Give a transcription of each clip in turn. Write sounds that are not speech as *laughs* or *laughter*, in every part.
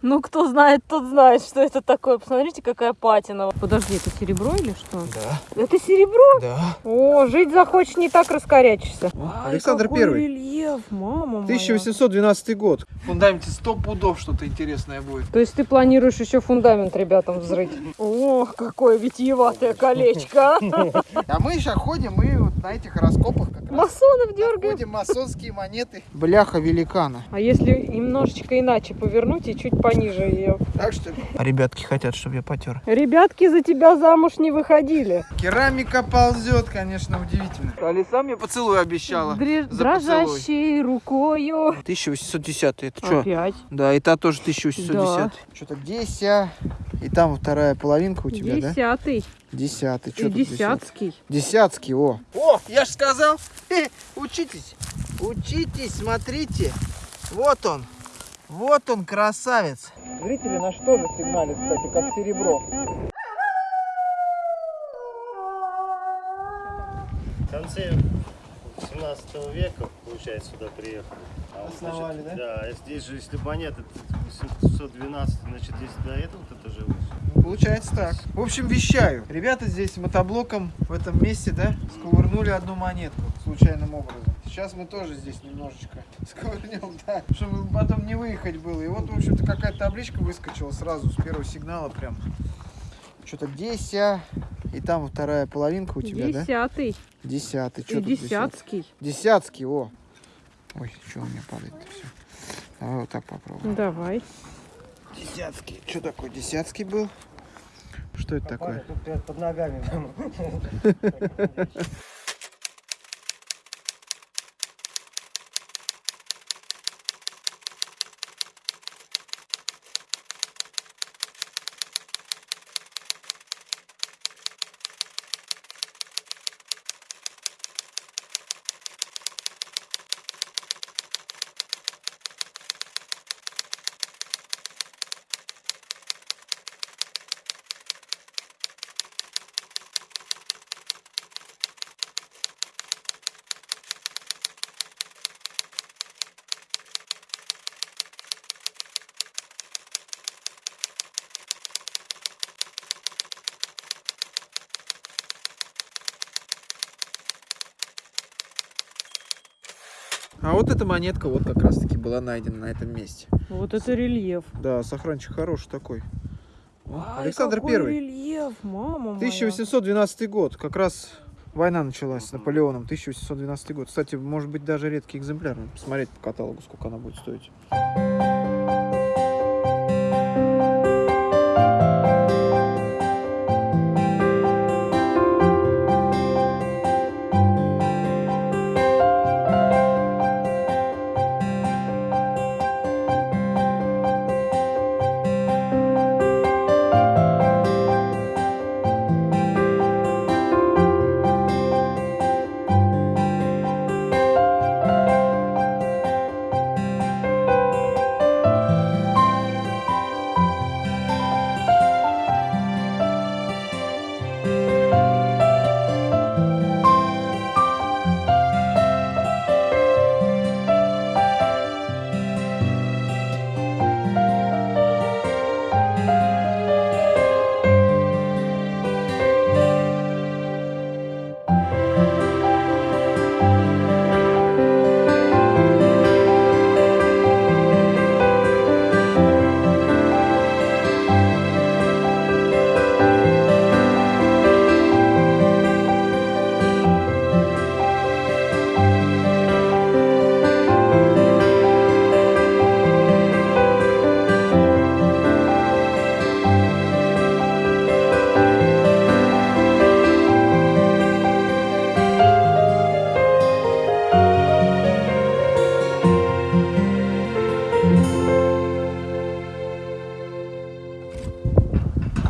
Ну, кто знает, тот знает, что это такое. Посмотрите, какая патина. Подожди, это серебро или что? Да, Это серебро? да. О, жить захочешь, не так раскорячишься. Ай, Александр какой Первый. рельеф, мама моя. 1812 год. В фундаменте 100 пудов что-то интересное будет. То есть ты планируешь еще фундамент ребятам взрыть? О, какое витиеватое колечко. а. А мы сейчас ходим и вот на этих раскопах как раз Масонов дергаем. находим масонские монеты. Бляха великана. А если немножечко иначе повернуть и чуть пониже ее? Так что ли? А ребятки хотят, чтобы я потер. Ребятки за тебя замуж не выходили. Керамика ползет, конечно, удивительно. Алиса мне поцелуй обещала. За Дрожащей рукою. 1810 это что? Опять. Да, и та тоже 1810. Что-то деся. И там вторая половинка у тебя, да? Десятый. Десятый. Что десятый? десятский. Десятский, о. О, я же сказал. Хе, *laughs* учитесь. Учитесь, смотрите. Вот он. Вот он, красавец. Зрители на что же сигналят, кстати, как серебро? В конце 17 века, получается, сюда приехали. А вот, Основали, значит, да? Да, здесь же, если монета 812, значит, здесь до этого кто-то жил. Ну, Получается так. В общем, вещаю. Ребята здесь мотоблоком в этом месте, да, сковырнули одну монетку случайным образом. Сейчас мы тоже здесь немножечко *laughs* сковырнем, да, чтобы потом не выехать было. И вот, в общем-то, какая-то табличка выскочила сразу с первого сигнала прям. Что-то деся. И там вторая половинка у тебя, да? Десятый. Десятый. И Что десятый? десятский. Десятский, о. Ой, что у меня падает-то все. Давай вот так попробуем. Давай. Десятский. Что такое десятский был? Что это такое? Тут под ногами. *laughs* А вот эта монетка вот как раз таки была найдена на этом месте. Вот это рельеф. Да, сохранчик хороший такой. Ай, Александр Первый. рельеф, мама моя. 1812 год. Как раз война началась с Наполеоном. 1812 год. Кстати, может быть даже редкий экземпляр. Посмотреть по каталогу, сколько она будет стоить.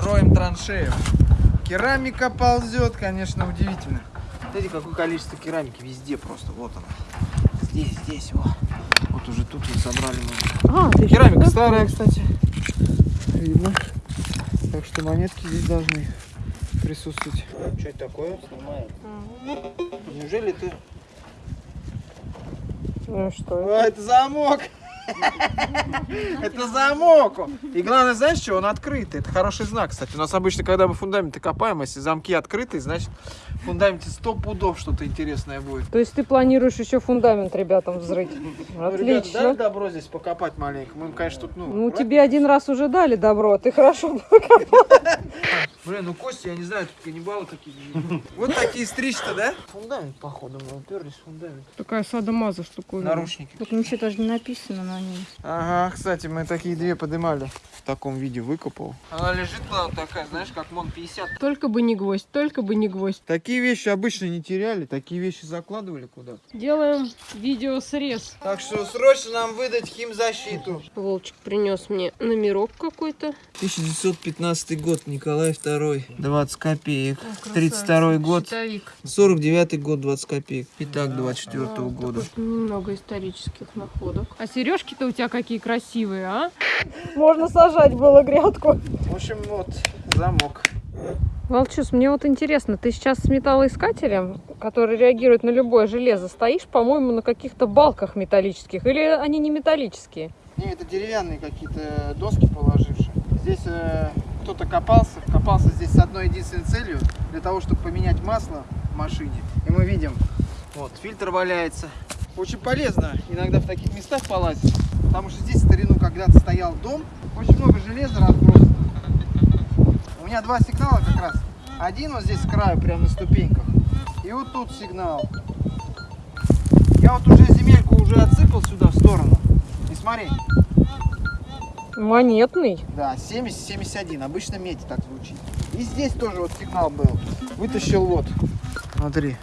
Роем траншею. Керамика ползет, конечно, удивительно. Смотрите, какое количество керамики везде просто. Вот она. Здесь, здесь, вот. Вот уже тут вот собрали мы. А, Керамика старая, кстати. Видно. Так что монетки здесь должны присутствовать. Что это такое? Снимает. Неужели ты... Ну что? А, это замок! *laughs* Это замок. И главное, знаешь что, он открытый. Это хороший знак, кстати. У нас обычно, когда мы фундаменты копаем, если замки открыты, значит в фундаменте сто пудов что-то интересное будет. То есть ты планируешь еще фундамент ребятам взрыть? Ну, ребята, дали Отлично. добро здесь покопать маленько? Мы им, конечно, тут, ну... Ну, тебе один раз уже дали добро, ты хорошо *laughs* Блин, ну кости, я не знаю, тут каннибалы какие Вот такие стричь-то, да? Фундамент, походу, мы уперлись в фундамент. Такая садомаза штуковина. Наручники. Тут ничего даже не написано на ней. Ага, кстати, мы такие две поднимали. В таком виде выкопал. Она лежит вот такая, знаешь, как МОН 50. Только бы не гвоздь, только бы не гвоздь. Такие вещи обычно не теряли, такие вещи закладывали куда-то. Делаем видеосрез. Так что срочно нам выдать химзащиту. Волчик принес мне номерок какой-то. 1915 год, Николай II. 20 копеек. 32 год. Щитовик. 49 год, 20 копеек. Итак, 24 А, года. Немного исторических находок. А сережки-то у тебя какие красивые, а? Можно сажать было грядку. В общем, вот замок. Волчус, мне вот интересно, ты сейчас с металлоискателем, который реагирует на любое железо, стоишь, по-моему, на каких-то балках металлических, или они не металлические? Не, это деревянные какие-то доски положившие. Здесь э, кто-то копался, копался здесь с одной единственной целью, для того, чтобы поменять масло в машине. И мы видим, вот, фильтр валяется. Очень полезно иногда в таких местах полазить, потому что здесь в старину когда-то стоял дом, очень много железа разбросано. У меня два сигнала как раз. Один вот здесь с краю, прямо на ступеньках. И вот тут сигнал. Я вот уже земельку уже отсыпал сюда в сторону. И смотри, Монетный. да, 70-71. Обычно медь так звучит. И здесь тоже вот сигнал был. Вытащил вот. Смотри.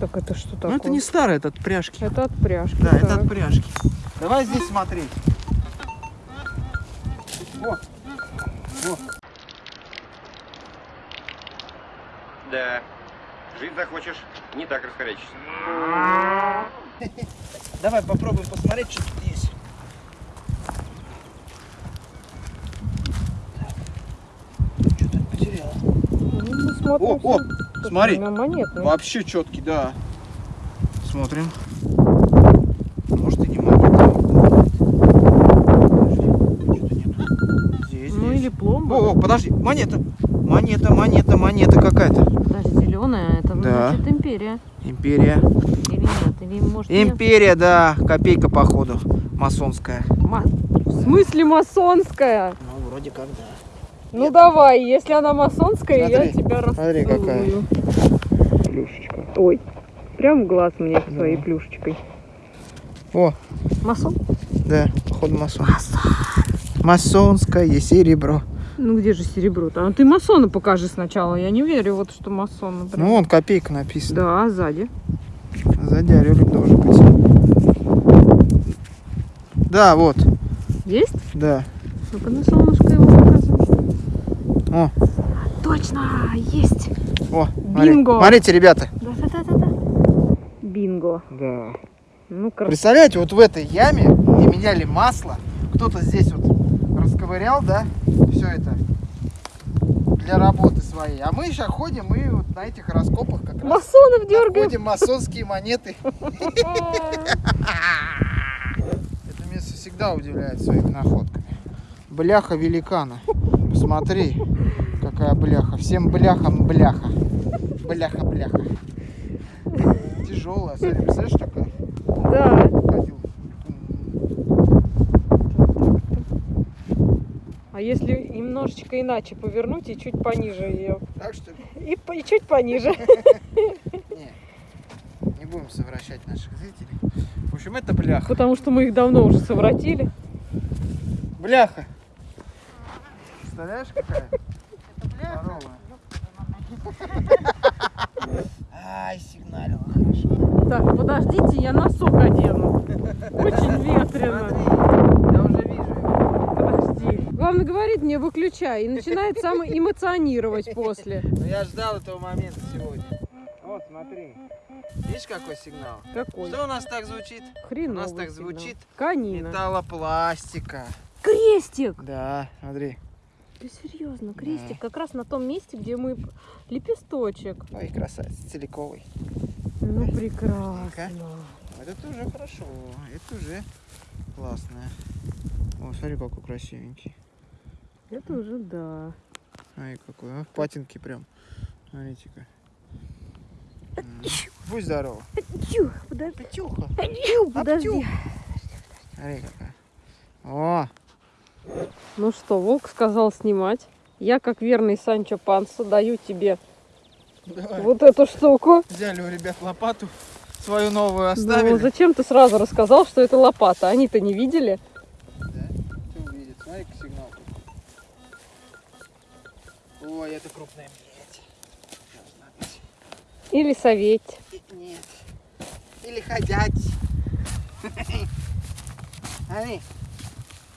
Так это что такое? Ну это не старый, это от пряжки. Это от пряжки. Да, это так. от пряжки. Давай здесь смотреть. Вот. Вот. Да. Жить захочешь, не так раскорячишься. *laughs* Давай попробуем посмотреть, что тут есть. Что-то потерял. Ну, О, о, смотри. монетный. Вообще четкий, да. Смотрим. Может и не монета. Подожди, что-то нету. Здесь, Ну здесь. или пломба. О, о, подожди, монета. Монета, монета, монета какая-то. Даже зеленая, это Да. значит империя. Империя. Или нет, или может нет. Империя, да. Копейка, походу. Масонская. Ма- В смысле масонская? Ну, вроде как, да. Ну давай, если она масонская, я Смотри, тебя смотри, какая. расцелую. Плюшечка. Ой, прям в глаз мне своей плюшечкой. О, Масон? да, походу масон. Масонское серебро. Ну где же серебро-то? А ты масона покажи сначала. Я не верю, вот что масон, например. Ну, вон копейка написана. Да, а сзади. Сзади орелик должен быть. Да, вот, Есть? да. Ну-ка на солнышко его показывай. О, Точно, есть. о. Бинго. Смотрите, ребята. Да-да-да-да. Бинго. Да. Ну, красиво. Представляете, вот в этой яме, где меняли масло, кто-то здесь вот расковырял, да, все это для работы своей. А мы сейчас ходим и вот на этих раскопах как раз Масонов дергаем. находим масонские монеты. *laughs* Это место всегда удивляет своими находками. Бляха великана. Посмотри, какая бляха. Всем бляхам бляха. Бляха-бляха. Тяжелая, смотри, представляешь, такая? Да. А если немножечко иначе повернуть и чуть пониже ее? Так что ли? И, и чуть пониже. *laughs* Не, не будем совращать наших зрителей. В общем, это бляха. Потому что мы их давно уже совратили. Бляха. Представляешь, какая? Здоровая. Ай, сигналила хорошо. Так, подождите, я носок одену. *laughs* Очень ветрено. Смотри, я уже вижу его. Подожди. Главное говорит мне выключай и начинает сам эмоционировать после. Но я ждал этого момента сегодня. Вот, смотри. Видишь, какой сигнал? Какой? Что у нас так звучит? Хреновый У нас так сигнал. звучит Канина. металлопластика. Крестик! Да, смотри. Ты серьезно, крестик как раз на том месте, где мы лепесточек. Ой, красавец, целиковый. Ну, Да? прекрасно. Это тоже хорошо. Это уже классно. О, смотри, какой красивенький. Это уже да. Ай, какой, а? Патинки прям. Смотрите-ка. М. Будь здоров. Тю, подожди. Петюха. Тю, подожди. Аптю. Смотри какая. О, Ну что, волк сказал снимать. Я, как верный Санчо Панса, даю тебе давай. вот эту штуку. Взяли у ребят лопату. Свою новую Ну, оставили. зачем ты сразу рассказал, что это лопата? Они-то не видели. Ой, это крупная медь. Или советь. Нет. Или ходять. Смотри. *laughs*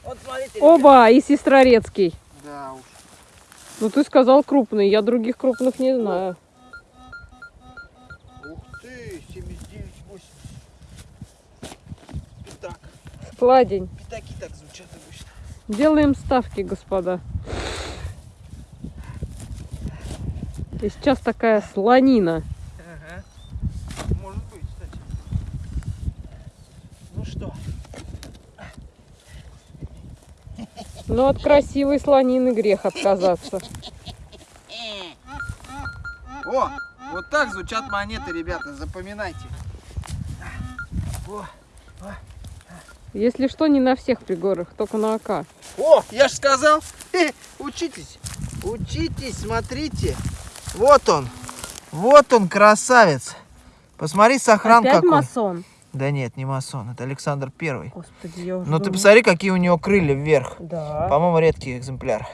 Вот смотрите. Оба, и сестрорецкий. Да уж. Ну ты сказал крупный, я других крупных не знаю. Ух ты, 79, 80. Пятак. Складень. Пятаки так звучат обычно. Делаем ставки, господа. И сейчас такая слонина. Ага. Может быть, кстати. Ну что? Но от красивой слонины грех отказаться. О, вот так звучат монеты, ребята, запоминайте. О, Если что, не на всех пригорах, только на АК. О, я же сказал. *laughs* Учитесь. Учитесь, смотрите. Вот он. Вот он, красавец. Посмотри, сохран Опять какой. масон? Да нет, не масон, это Александр Первый. Господи, я уже Ну ты думала- посмотри, какие у него крылья вверх. Да. По-моему, редкий экземпляр.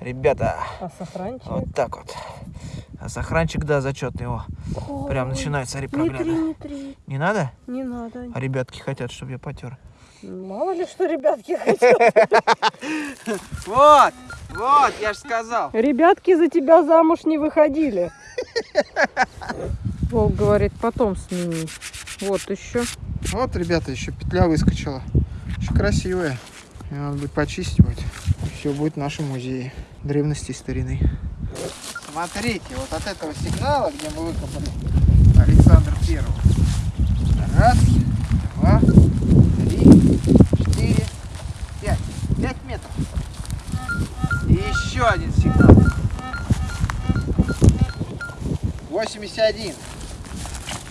Ребята, А сохранчик? вот так вот. А сохранчик, да, зачетный. О, прям Ой, начинает, смотри, Не три, прогляда. не три. Не надо? Не надо. А ребятки хотят, чтобы я потер. Мало ли что ребятки хотят. *laughs* Вот, вот, я же сказал. Ребятки за тебя замуж не выходили. *laughs* Волк говорит, потом смени. Вот еще. Вот, ребята, еще петля выскочила. Очень красивая. Ее надо будет почистить будет. Все будет в нашем музее древности старины. Смотрите, вот от этого сигнала, где мы выкопали Александр Первого. Раз, два, три, четыре, пять. Пять метров. И еще один сигнал. 81.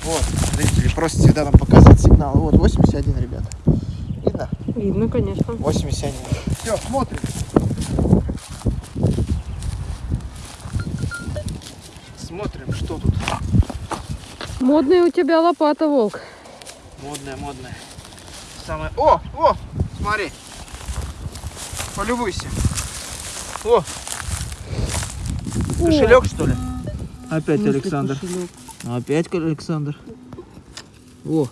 Вот, зрители, просто всегда нам показать сигнал. Вот, 81, ребята. Видно? Видно, конечно. 81. Все. Смотрим, что тут. Модная у тебя лопата, волк. Модная, модная. Самое... О, о, смотри. Полюбуйся. О, кошелек, что ли? Опять Мысли Александр. кошелек. Ну, Опять Александр. О,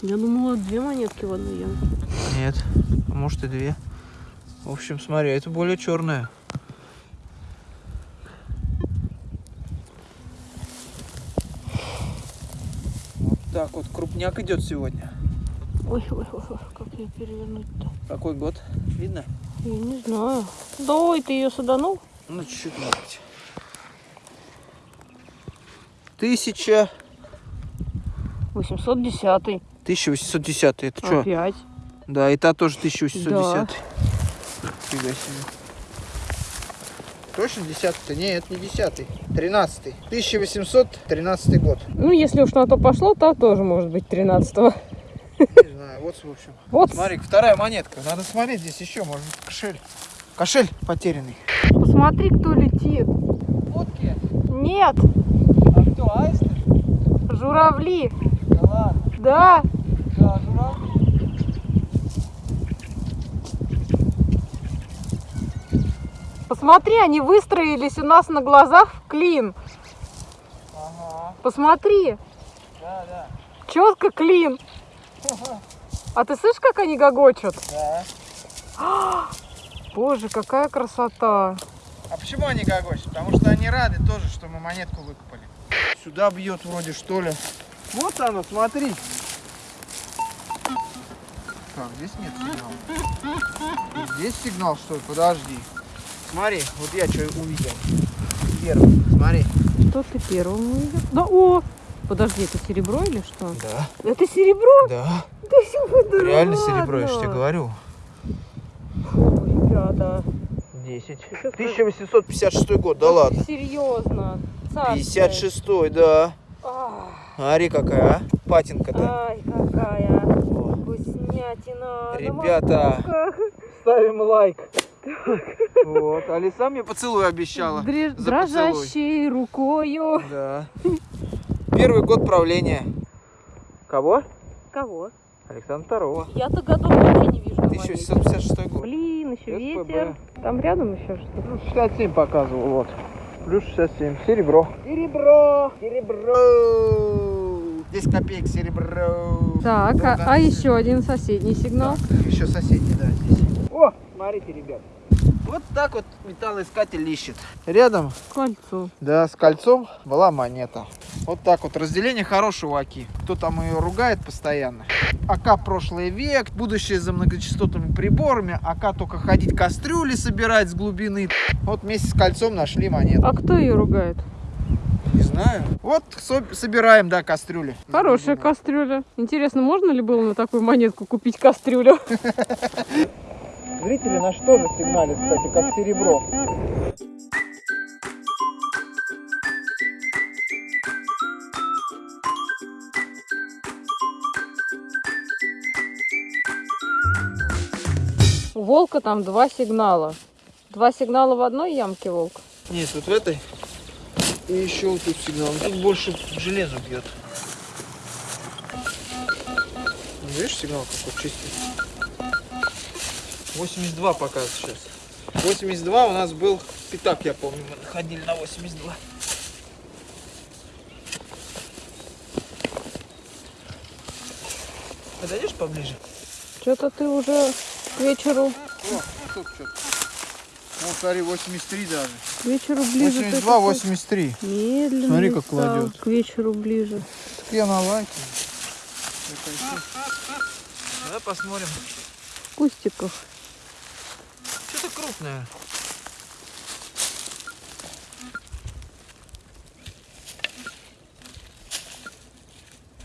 Я думала, две монетки в одну яму. Нет, а может и две. В общем, смотри, это более черная. Вот так вот крупняк идет сегодня. Ой, ой, ой, ой, как ее перевернуть-то? Какой год? Видно? Я не знаю. Да ой, ты ее саданул? Ну, чуть-чуть, может быть. Тысяча... 810 1810. Это что? Опять. Да, и та тоже 1810. Да. Фига себе. Точно десятый-то? Нет, не десятый. Тринадцатый. 1813 год. Ну, если уж на то пошло, то тоже может быть 13-го. Не *laughs* знаю, вот в общем. Вот, Смотри, вторая монетка. Надо смотреть здесь еще, может быть, кошель. Кошель потерянный. посмотри, кто летит. Утки? Нет, А кто, аисты? журавли. Да ладно. Да, посмотри, они выстроились у нас на глазах в клин. Ага, Посмотри, да, да. четко клин. А ты слышишь, как они гогочут? Да. *gasps* Боже, какая красота. А почему они гогочут? Потому что они рады тоже, что мы монетку выкопали. Сюда бьет вроде что ли. Вот оно, смотри. Так, здесь нет сигнала. Здесь сигнал что ли? Подожди. Смотри, вот я что увидел. Первый. Смотри. Что ты первым увидел? Да, о! Подожди, это серебро или что? Да, Это серебро? да. Да да Реально ладно. серебро, я же тебе говорю. Фу, ребята. 10. Сейчас 1856 год, да ладно. Серьезно. Царское. 56 да. Ах, Смотри какая, а? Патинка-то. Ай, какая О. вкуснятина. на Ребята. Ставим лайк. Вот, Алиса мне поцелуй обещала. За Дрожащей рукою. Да. Первый год правления. Кого? Кого? Александра Второго. Я-то годов вообще не вижу. на монете. 1656 год. Блин, еще СПБ. ветер. Там рядом еще что-то. Плюс 67 показывал, вот. Плюс 67. Серебро. Серебро! Серебро! 10 копеек серебро. Так, Да, а, да, а да. еще один соседний сигнал. Еще соседний, да, здесь. О, смотрите, ребят. Вот так вот металлоискатель ищет. Рядом, Кольцо. да, с кольцом была монета. Вот так вот. Разделение хорошего АКИ. Кто там ее ругает постоянно. АК прошлый век, будущее за многочастотными приборами. АК только ходить кастрюли собирать с глубины. Вот вместе с кольцом нашли монету. А кто ее ругает? Не знаю. Вот со- собираем, да, кастрюли. Хорошая кастрюля. Интересно, можно ли было на такую монетку купить кастрюлю? *laughs* Зрители на что же сигналят, кстати, как серебро. У волка там два сигнала. Два сигнала в одной ямке волк. Нет, вот в этой. И еще вот тут сигнал. Тут больше железо бьет. Ну, Видишь, сигнал какой чистый. 82 показывает сейчас. 82 у нас был пятак, я помню, мы находили на 82. Подойдешь поближе? Что-то ты уже к вечеру, О, тут что-то. Вот, смотри, 83 даже. к вечеру ближе. ты 82, такой 83. Медленно Смотри, как стал, кладет. К вечеру ближе. Так я на лайке. Давай посмотрим. В кустиках. Крупное.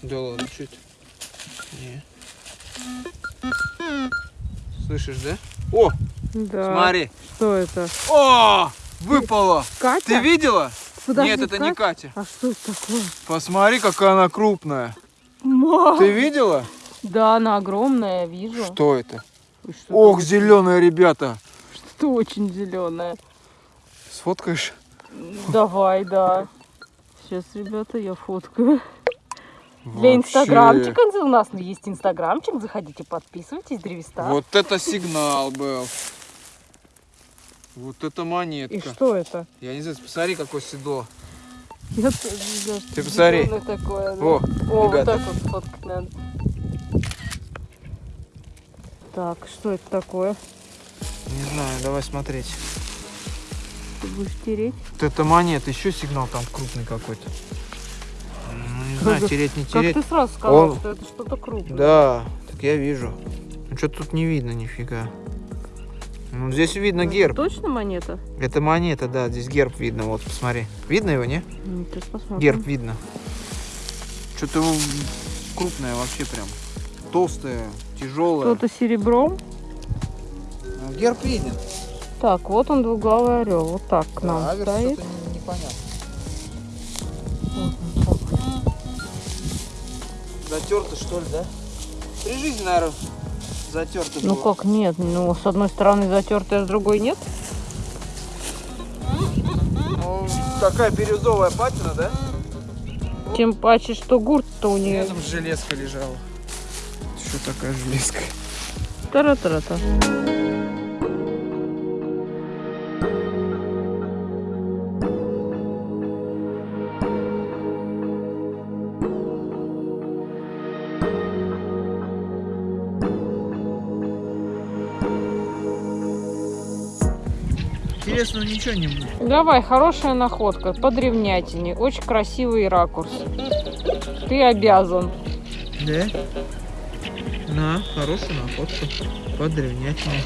Да ладно, что это? Не. Слышишь, да? О, Да. смотри. Что это? О, выпало. Катя? Ты видела? Подожди, Нет, это не Катя? Катя. А что это такое? Посмотри, какая она крупная. Ма! Ты видела? Да, она огромная, вижу. Что это? Что Ох, зеленая, ребята. Что очень зеленая. Сфоткаешь? Давай, да. Сейчас, ребята, я фоткаю. Для Вообще. инстаграмчика у нас есть инстаграмчик. Заходите, подписывайтесь, Древеста. Вот это сигнал был. Вот это монетка. И что это? Я не знаю, посмотри, какое седло. Я тоже не знаю, что Ты посмотри. такое. да. О, О, вот ребята. так вот фоткать надо. Так, что это такое? Не знаю, давай смотреть. Ты будешь тереть? Вот это монета, еще сигнал там крупный какой-то. Ну, не знаю, Как- тереть, не Как тереть. ты сразу сказал, Он- что это что-то крупное? Да, так я вижу. Ну что тут не видно нифига. Ну здесь видно Это герб. Точно монета? Это монета, да, здесь герб видно, вот посмотри. Видно его, не? Ну, сейчас посмотрим. Герб видно. Что-то крупное вообще прям. Толстое, тяжелое. Что-то серебром. Герб виден. Так, вот он двуглавый орел. Вот так к нам Аверс стоит. непонятно. Затерто что ли, да? При жизни, наверное, затерто Ну было. как нет? Ну, с одной стороны затертая, а с другой нет. Ну, такая бирюзовая патина, да? Тем паче, что гурт-то у нее. Рядом железка лежала. Что такая железка? Тара-тара-та. Интересно, ничего не будет. Давай, хорошая находка по древнятине. Очень красивый ракурс. Ты обязан. Да? На, хорошая находка. По древнятине.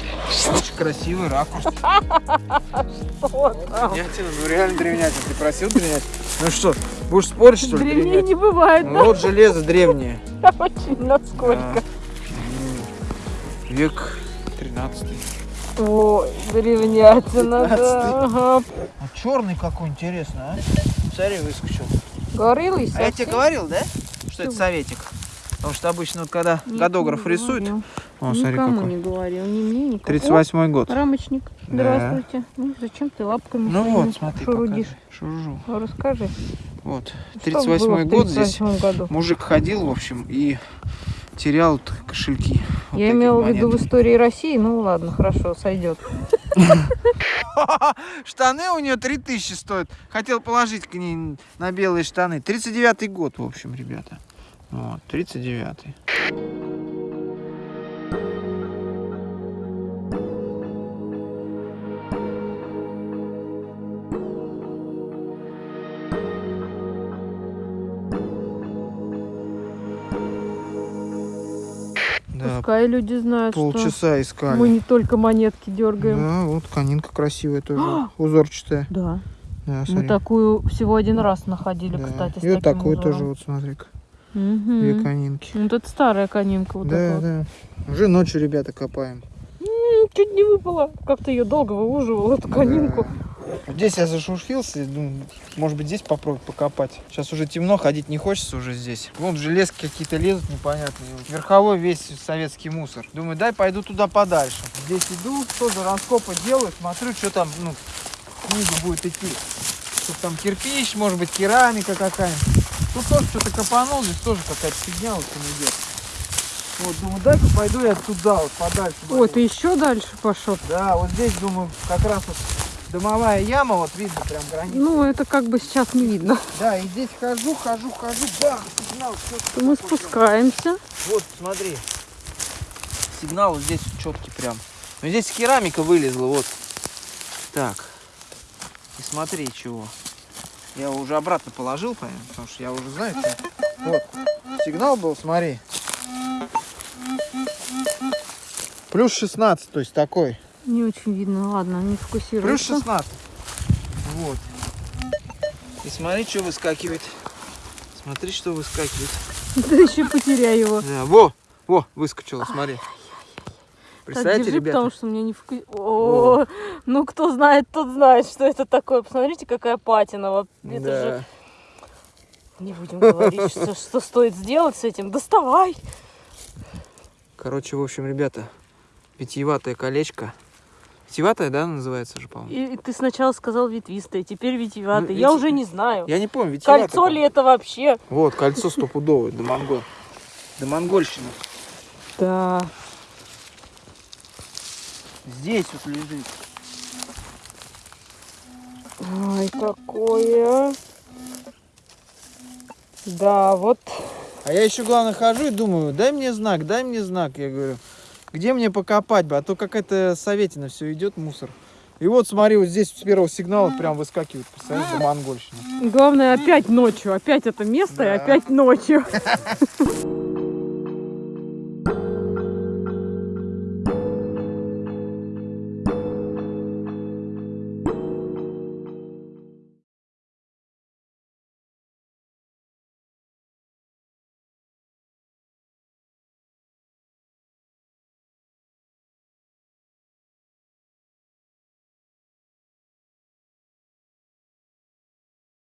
Очень красивый ракурс. *laughs* Что там? Древнятина, ну реально древнятина. Ты просил древнятину? Ну что, будешь спорить, что ли? Древнее древнятина? не бывает, Ну, Вот железо древнее. *laughs* да? Очень насколько. Век 13 Ой, древнятина, да. Ага. А черный какой интересный, а? Смотри, выскочил. Горылый А я тебе говорил, да? Что это Что? советик? Потому что обычно вот когда Никому годограф не рисует... говорил. О, смотри Никому какой. не говорил, ни мне, никому. 38 год. Рамочник, Да. здравствуйте. Ну, зачем ты лапками Ну вот, смотри, шурудишь? покажи. Шуржу. Ну, Расскажи. Вот. Что 38 было в год здесь. 38 году? Мужик ходил, в общем, и терял кошельки. Вот Я имела в виду в истории России, ну ладно, хорошо, сойдет. *laughs* Штаны у нее 3000 стоят. Хотел положить к ней на белые штаны. 39 год, в общем, ребята. Вот, 39 Да, Пускай люди знают, что полчаса искали. мы не только монетки дергаем. Да, вот конинка красивая тоже, узорчатая. Да. Да, Мы такую всего один раз находили, Да. кстати, с И вот такую узором. тоже, вот смотри-ка, Мгм. две конинки. Ну, это старая конинка вот да, вот. да. Уже ночью, ребята, копаем. М, Чуть не выпала. Как-то ее долго выуживал, эту конинку. Да. Здесь я зашурфился, думаю, может быть здесь попробовать покопать. Сейчас уже темно, ходить не хочется уже здесь. Вон железки какие-то лезут непонятные. Вот Верховой весь советский мусор. Думаю, дай пойду туда подальше. Здесь иду, тоже раскопы делаю, смотрю, что там, ну, книга будет идти. Тут там кирпич, может быть, керамика какая-нибудь. Тут тоже что-то копанул, здесь тоже какая-то фигня вот там идет. Вот, думаю, дай-ка пойду я туда, вот подальше. Ой, ты еще дальше пошел. Да, вот здесь, думаю, как раз вот дымовая яма, вот видно прям границу. Ну, это как бы сейчас не видно. Да, и здесь хожу, хожу, хожу, бах, сигнал, чёткий Мы спускаемся. Вот, смотри. Сигнал вот здесь четкий прям. Но здесь керамика вылезла, вот. Так. И смотри, чего. Я его уже обратно положил, понятно, потому что я уже знаю, что... Вот. Сигнал был, смотри. Плюс 16, то есть такой. Не очень видно, ладно, не Плюс фокусируется. 16. Вот. И смотри, что выскакивает. Смотри, что выскакивает. *laughs* Ты еще потеряй его. Да, во, во, выскочило, смотри. Так, Представляете, держи, ребята? потому что у меня не фокус... О, ну кто знает, тот знает, что это такое. Посмотрите, какая патина. Вот Это Да. же... Не будем говорить, что, *laughs* что стоит сделать с этим. Доставай. Короче, в общем, ребята, питьеватое колечко. Питьеватое, да, называется же, по-моему? И, и ты сначала сказал ветвистое, теперь витиеватое. Ну, Я вити- уже не знаю. Я не помню, витиеватое. Кольцо ли это вообще? Вот, кольцо стопудовое, до монгол. До монгольщины. Да. Здесь вот лежит. Ой, какое. Да, вот. А я еще, главное, хожу и думаю, дай мне знак, дай мне знак. Я говорю, где мне покопать бы, а то какая-то советина все идет, мусор. И вот смотри, вот здесь с первого сигнала прям выскакивает, представляешь, до монгольщины. Главное, опять ночью. Опять это место и Да. опять ночью. *laughs*